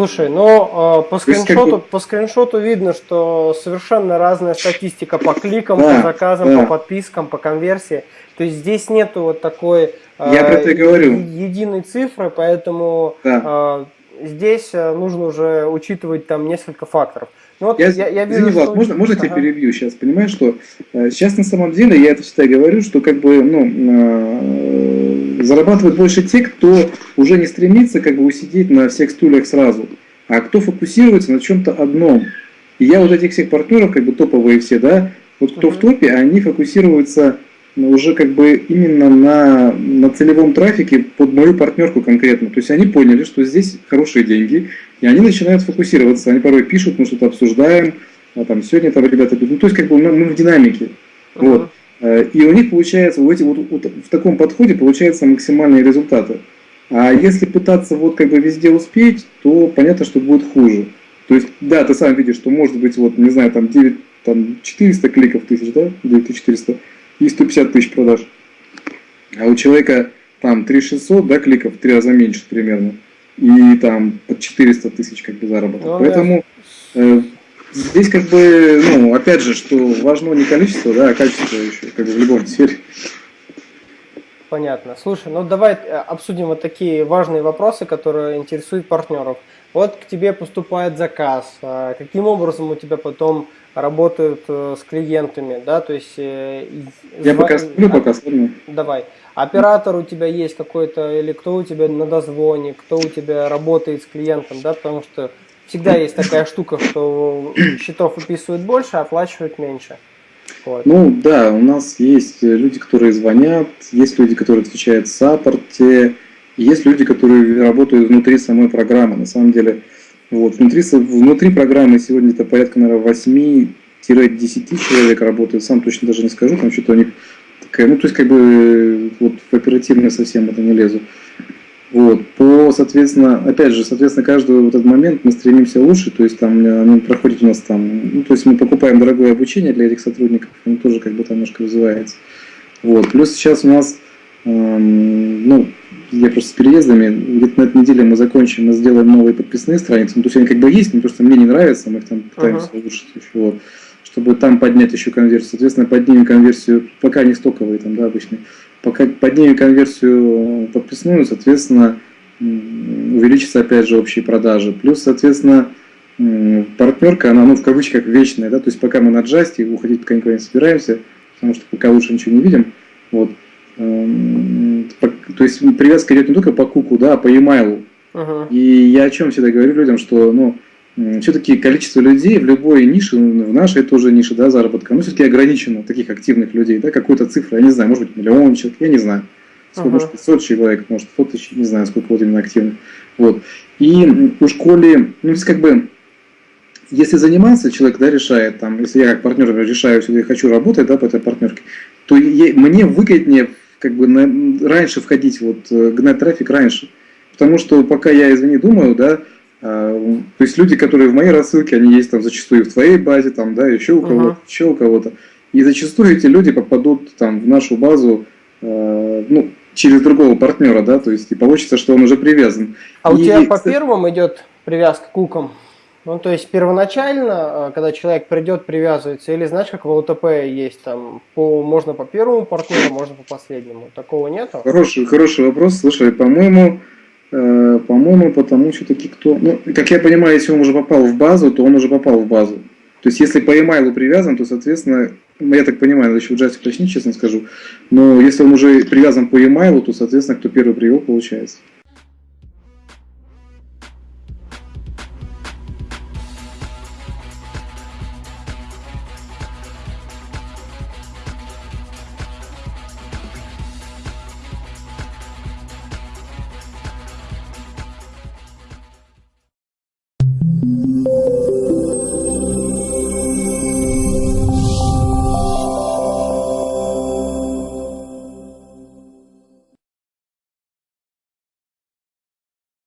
Слушай, ну по скриншоту, по скриншоту видно, что совершенно разная статистика по кликам, да, по заказам, да. по подпискам, по конверсии. То есть здесь нету вот такой Я про это и говорю. единой цифры, поэтому да. Здесь нужно уже учитывать там несколько факторов. Ну, вот я, я, я вижу, извини, Влад, что... можно, можно ага. тебя перебью сейчас? Понимаешь, что э, сейчас на самом деле, я это всегда говорю, что как бы, ну, э, зарабатывают больше те, кто уже не стремится как бы усидеть на всех стульях сразу, а кто фокусируется на чем-то одном. И я вот этих всех партнеров, как бы топовые все, да, вот кто ага. в топе, они фокусируются уже как бы именно на, на целевом трафике под мою партнерку конкретно. То есть они поняли, что здесь хорошие деньги, и они начинают фокусироваться. Они порой пишут, мы что-то обсуждаем, а там сегодня там ребята ну, то есть как бы мы, мы в динамике. Uh -huh. Вот. Э, и у них получается, вот, эти, вот, вот в таком подходе получаются максимальные результаты. А если пытаться вот как бы везде успеть, то понятно, что будет хуже. То есть, да, ты сам видишь, что может быть, вот, не знаю, там 9, там 400 кликов тысяч, да, 9400, и 150 тысяч продаж. А у человека там 3600, да, кликов, в три раза меньше примерно, и там под 400 тысяч как бы заработок. Ну, Поэтому э, здесь как бы, ну, опять же, что важно не количество, да, а качество еще, как бы в любом сфере. Понятно. Слушай, ну давай э, обсудим вот такие важные вопросы, которые интересуют партнеров. Вот к тебе поступает заказ. А каким образом у тебя потом работают э, с клиентами, да, то есть... Э, Я пока сплю, пока. Давай. Оператор у тебя есть какой-то, или кто у тебя на дозвоне, кто у тебя работает с клиентом, да, потому что всегда есть такая штука, что счетов выписывают больше, а оплачивают меньше. Вот. Ну да, у нас есть люди, которые звонят, есть люди, которые отвечают в саппорте, есть люди, которые работают внутри самой программы. На самом деле, вот, внутри, внутри программы сегодня это порядка, наверное, 8-10 человек работают, сам точно даже не скажу, там что-то у них такая, ну, то есть, как бы, вот, в оперативное совсем это не лезу. Вот, по, соответственно, опять же, соответственно, каждый вот этот момент мы стремимся лучше, то есть там оно проходит у нас там, ну, то есть мы покупаем дорогое обучение для этих сотрудников, оно тоже как бы там немножко развивается. Вот, плюс сейчас у нас, эм, ну, я просто с переездами, где-то на этой неделе мы закончим, мы сделаем новые подписные страницы, ну, то есть они как бы есть, но просто мне не нравятся, мы их там пытаемся uh -huh. улучшить еще, вот, чтобы там поднять еще конверсию. Соответственно, поднимем конверсию, пока не стоковые там, да, обычные, поднимем конверсию подписную, соответственно, увеличится опять же общие продажи. Плюс, соответственно, партнерка, она, ну, в кавычках, вечная, да, то есть пока мы на джасте, уходить пока никуда не собираемся, потому что пока лучше ничего не видим, вот, Эм, то есть привязка идет не только по куку, да, а по e-mail. Uh-huh. И я о чем всегда говорю людям, что ну, все-таки количество людей в любой нише, ну, в нашей тоже нише да, заработка, ну, все-таки ограничено, таких активных людей, да, какую-то цифру, я не знаю, может быть, миллион человек, я не знаю. Сколько, uh-huh. может, 500 человек, может, 100 тысяч, не знаю, сколько вот именно активных. Вот. И у школе, ну, как бы, если заниматься, человек да, решает, там, если я как партнер решаю, если я хочу работать да, по этой партнерке, то я, мне выгоднее как бы на, раньше входить, вот, э, гнать трафик раньше. Потому что пока я, извини, думаю, да, то есть люди, которые в моей рассылке, они есть там зачастую в твоей базе, там, да, еще у кого-то, uh -huh. еще у кого-то. И зачастую эти люди попадут там в нашу базу, э, ну, через другого партнера, да, то есть и получится, что он уже привязан. А и, у тебя по первым идет привязка к кукам? Ну, то есть первоначально, э, когда человек придет, привязывается, или знаешь, как в ЛТП есть там, по, можно по первому партнеру, можно по последнему. Такого нету? Хороший, хороший вопрос. Слушай, по-моему, по-моему, потому все-таки кто... Ну, как я понимаю, если он уже попал в базу, то он уже попал в базу. То есть, если по e-mail привязан, то, соответственно, ну, я так понимаю, еще в джазе уточнить, честно скажу, но если он уже привязан по e-mail, то, соответственно, кто первый привел, получается.